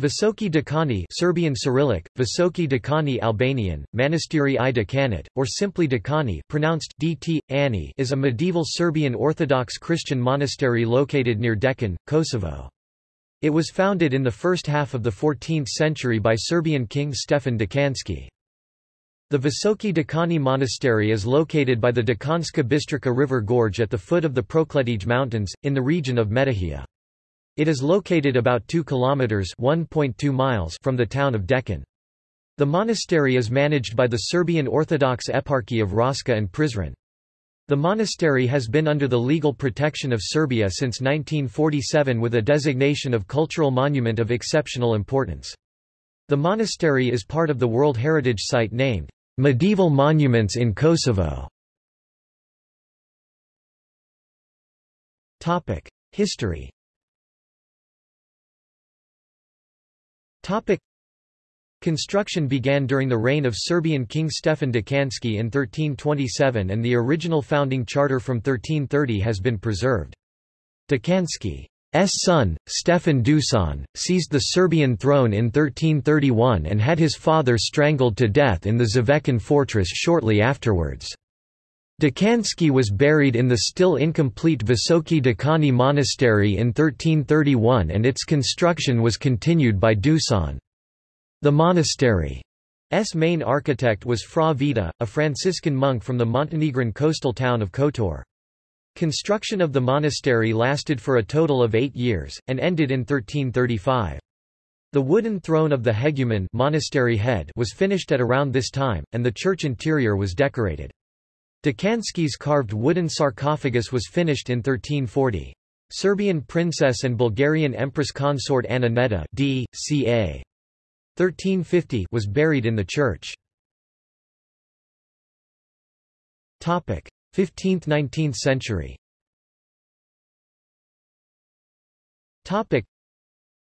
Visoki Dekani Serbian Cyrillic, Visoki Dekani Albanian, Manastiri i Dekanit, or simply Dekani pronounced DT, Ani is a medieval Serbian Orthodox Christian monastery located near Dekan, Kosovo. It was founded in the first half of the 14th century by Serbian king Stefan Dekanski. The Visoki Dekani Monastery is located by the Dekanska Bistrica River Gorge at the foot of the Prokletije Mountains, in the region of Metohija. It is located about 2 kilometers (1.2 miles) from the town of Dekan. The monastery is managed by the Serbian Orthodox Eparchy of Raška and Prizren. The monastery has been under the legal protection of Serbia since 1947 with a designation of cultural monument of exceptional importance. The monastery is part of the World Heritage Site named Medieval Monuments in Kosovo. History Topic. Construction began during the reign of Serbian King Stefan Dekanski in 1327 and the original founding charter from 1330 has been preserved. Dekanski's son, Stefan Dusan, seized the Serbian throne in 1331 and had his father strangled to death in the Zavekan fortress shortly afterwards. Dekanski was buried in the still incomplete Visoki Dekani Monastery in 1331 and its construction was continued by Dusan. The monastery's main architect was Fra Vita, a Franciscan monk from the Montenegrin coastal town of Kotor. Construction of the monastery lasted for a total of eight years, and ended in 1335. The wooden throne of the hegumen monastery head was finished at around this time, and the church interior was decorated. Dekanski's carved wooden sarcophagus was finished in 1340. Serbian princess and Bulgarian empress consort Anna Neda d. ca. 1350 was buried in the church. 15th–19th century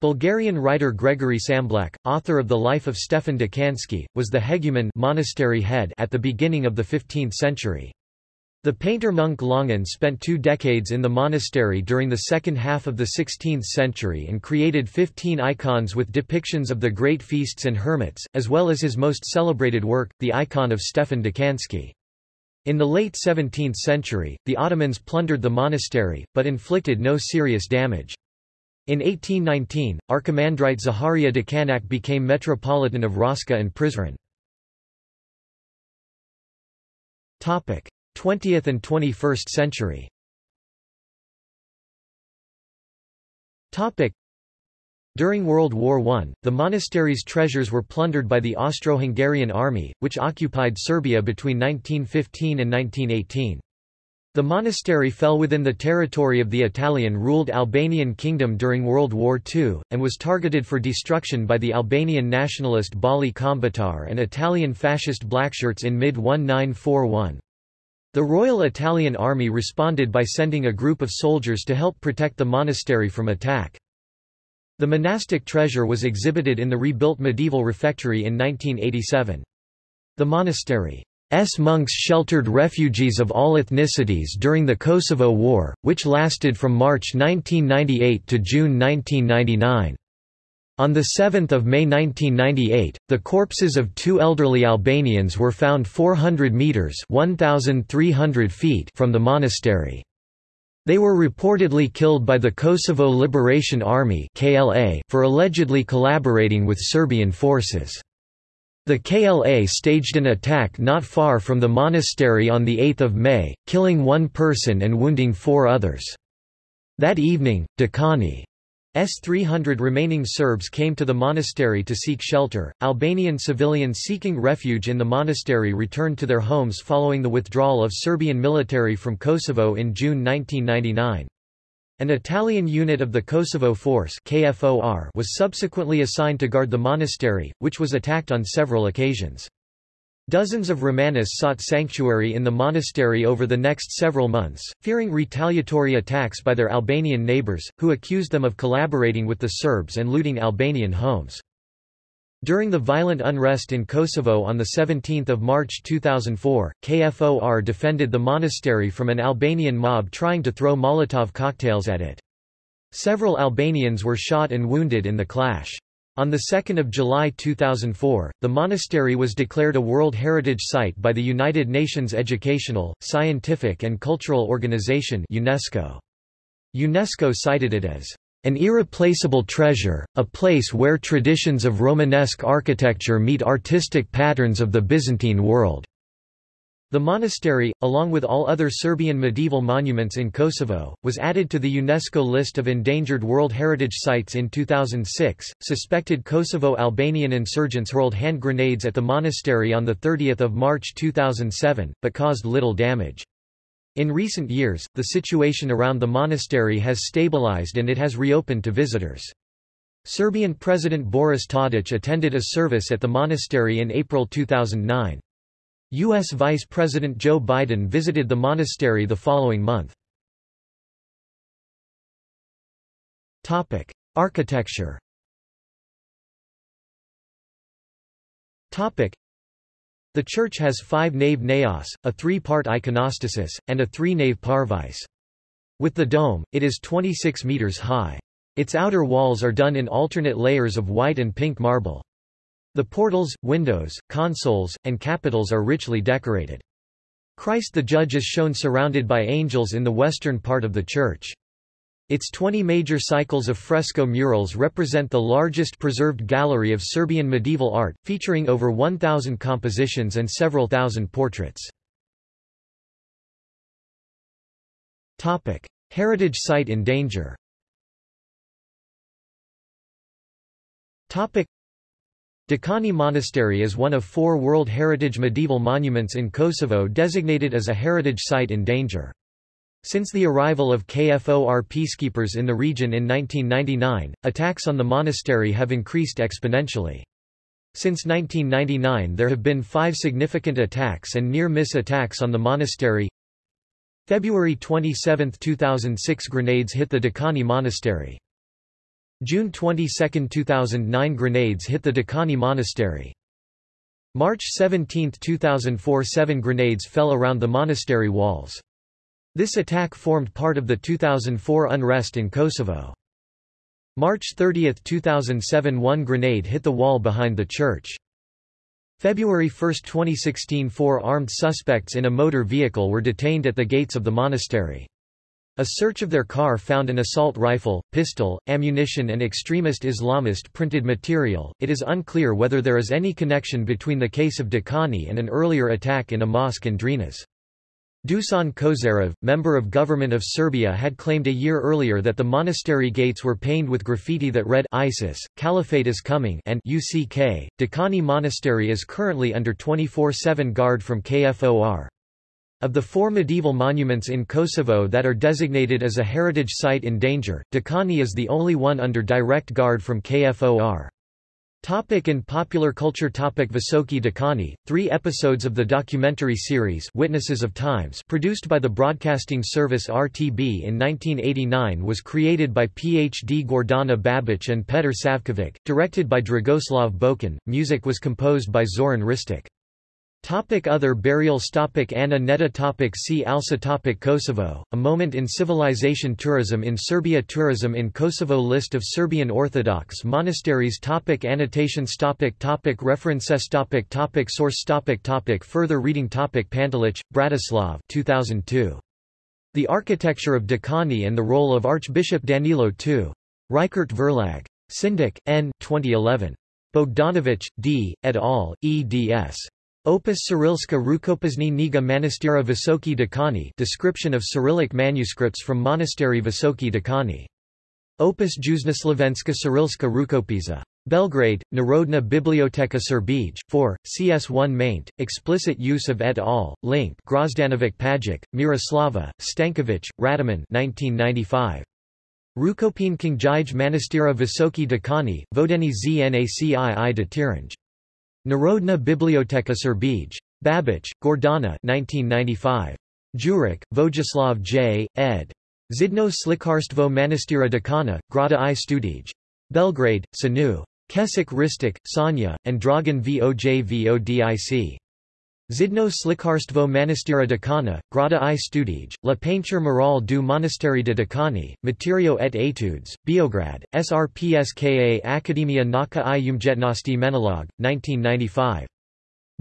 Bulgarian writer Gregory Tsamblak, author of the Life of Stefan Dekanski, was the hegumen monastery head at the beginning of the 15th century. The painter monk Longin spent two decades in the monastery during the second half of the 16th century and created 15 icons with depictions of the great feasts and hermits, as well as his most celebrated work, the icon of Stefan Dekanski. In the late 17th century, the Ottomans plundered the monastery, but inflicted no serious damage. In 1819, Archimandrite Zaharia Dekanak became Metropolitan of Raška and Prizren. 20th and 21st century During World War I, the monastery's treasures were plundered by the Austro-Hungarian army, which occupied Serbia between 1915 and 1918. The monastery fell within the territory of the Italian-ruled Albanian kingdom during World War II, and was targeted for destruction by the Albanian nationalist Balli Kombëtar and Italian fascist Blackshirts in mid-1941. The Royal Italian Army responded by sending a group of soldiers to help protect the monastery from attack. The monastic treasure was exhibited in the rebuilt medieval refectory in 1987. The monastery S monks sheltered refugees of all ethnicities during the Kosovo War, which lasted from March 1998 to June 1999. On 7 May 1998, the corpses of two elderly Albanians were found 400 metres 1,300 feet from the monastery. They were reportedly killed by the Kosovo Liberation Army for allegedly collaborating with Serbian forces. The KLA staged an attack not far from the monastery on 8 May, killing one person and wounding four others. That evening, Dekani S 300 remaining Serbs came to the monastery to seek shelter. Albanian civilians seeking refuge in the monastery returned to their homes following the withdrawal of Serbian military from Kosovo in June 1999. An Italian unit of the Kosovo Force KFOR was subsequently assigned to guard the monastery, which was attacked on several occasions. Dozens of Romanis sought sanctuary in the monastery over the next several months, fearing retaliatory attacks by their Albanian neighbors, who accused them of collaborating with the Serbs and looting Albanian homes. During the violent unrest in Kosovo on 17 March 2004, KFOR defended the monastery from an Albanian mob trying to throw Molotov cocktails at it. Several Albanians were shot and wounded in the clash. On 2 July 2004, the monastery was declared a World Heritage Site by the United Nations Educational, Scientific and Cultural Organization UNESCO. UNESCO cited it as an irreplaceable treasure, a place where traditions of Romanesque architecture meet artistic patterns of the Byzantine world. The monastery, along with all other Serbian medieval monuments in Kosovo, was added to the UNESCO list of endangered World Heritage Sites in 2006. Suspected Kosovo Albanian insurgents hurled hand grenades at the monastery on 30 March 2007, but caused little damage. In recent years, the situation around the monastery has stabilized and it has reopened to visitors. Serbian President Boris Tadic attended a service at the monastery in April 2009. U.S. Vice President Joe Biden visited the monastery the following month. Architecture The church has five-nave naos, a three-part iconostasis, and a three-nave parvis. With the dome, it is 26 meters high. Its outer walls are done in alternate layers of white and pink marble. The portals, windows, consoles, and capitals are richly decorated. Christ the Judge is shown surrounded by angels in the western part of the church. Its 20 major cycles of fresco murals represent the largest preserved gallery of Serbian medieval art, featuring over 1,000 compositions and several thousand portraits. Heritage Site in danger Dekani Monastery is one of four World Heritage medieval monuments in Kosovo designated as a heritage site in danger. Since the arrival of KFOR peacekeepers in the region in 1999, attacks on the monastery have increased exponentially. Since 1999 there have been five significant attacks and near-miss attacks on the monastery. February 27, 2006 grenades hit the Dakani Monastery. June 22, 2009 grenades hit the Dakani Monastery. March 17, 2004 seven grenades fell around the monastery walls. This attack formed part of the 2004 unrest in Kosovo. March 30, 2007 one grenade hit the wall behind the church. February 1, 2016 four armed suspects in a motor vehicle were detained at the gates of the monastery. A search of their car found an assault rifle, pistol, ammunition and extremist Islamist printed material. It is unclear whether there is any connection between the case of Dekani and an earlier attack in a mosque in Drinac. Dusan Kozarev, member of government of Serbia had claimed a year earlier that the monastery gates were painted with graffiti that read ISIS, Caliphate is coming and UCK. Dekani Monastery is currently under 24-7 guard from KFOR. Of the four medieval monuments in Kosovo that are designated as a heritage site in danger, Dekani is the only one under direct guard from KFOR. Topic in popular culture Topic Visoki Dekani, three episodes of the documentary series Witnesses of Times produced by the broadcasting service RTB in 1989 was created by Ph.D. Gordana Babic and Petar Savkovic, directed by Dragoslav Bokan, music was composed by Zoran Ristic. Topic other burials topic Ana Neda topic See also topic Kosovo, a moment in civilization Tourism in Serbia Tourism in Kosovo List of Serbian Orthodox monasteries topic Annotations topic topic References topic topic Source topic topic Further reading topic Pantelic, Bratislav 2002. The Architecture of Dekani and the Role of Archbishop Danilo II. Reichert Verlag. Syndic, N. 2011. Bogdanovic, D., et al., eds. Opus Cyrilska Rukopasny Niga Manastira Visoki Dekani description of Cyrillic manuscripts from Monastery Visoki Dekani. Opus Juznoslovenska Cyrilska Rukopisa. Belgrade, Narodna Biblioteka Serbij, 4, CS1 maint, explicit use of et al., link Grozdanovic Pajic, Miroslava, Stankovic, Radiman 1995. Rukopin Knjige Manastira Visoki Dekani, Vodeni Znacii de Tiranj. Narodna Biblioteka Serbij. Babic, Gordana 1995. Juric, Vojislav J., ed. Zidno Slikarstvo Manastira Dekana, Grada i Studij. Belgrade, Sanu. Kesik Ristic, Sanja, and Dragan Voj Vodic. Zidno slikarstvo manastira Dakana, Grada i Studij, La peinture morale du monastère de Dakani, Materio et études, Biograd, SRPSKA Akademia Naka i Umjetnosti Menalog, 1995.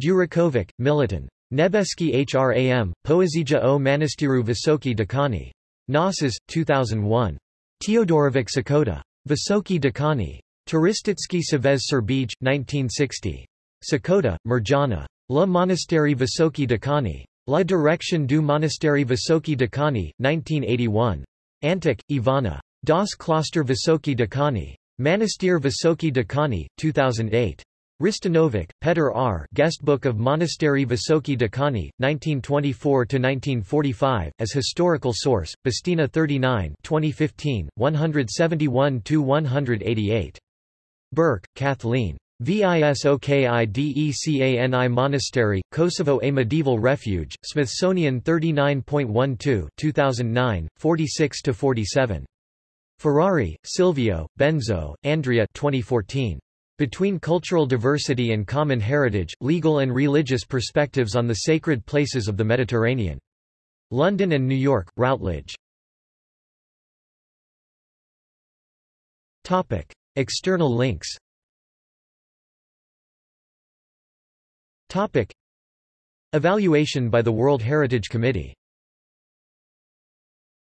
Durakovic, Militon. Nebeski Hram, Poezija o Manastiru Visoki Dakani. Nosas, 2001. Teodorovic Sakota. Visoki Dakani. Turistitsky Savez Serbij, 1960. Sakota, Mirjana. La Monastery Visoki Dakani. La Direction du Monastery Visoki Dakani, 1981. Antic, Ivana. Das Kloster Visoki Dakani. Monastir Visoki Dakani, 2008. Ristanovic, Petr R. Guestbook of Monastery Visoki Dakani, 1924–1945, as historical source, Bastina 39 2015, 171–188. Burke, Kathleen. VISOKIDECANI Monastery, Kosovo A Medieval Refuge, Smithsonian 39.12 2009, 46–47. Ferrari, Silvio, Benzo, Andrea 2014. Between Cultural Diversity and Common Heritage, Legal and Religious Perspectives on the Sacred Places of the Mediterranean. London and New York, Routledge. External links Topic. Evaluation by the World Heritage Committee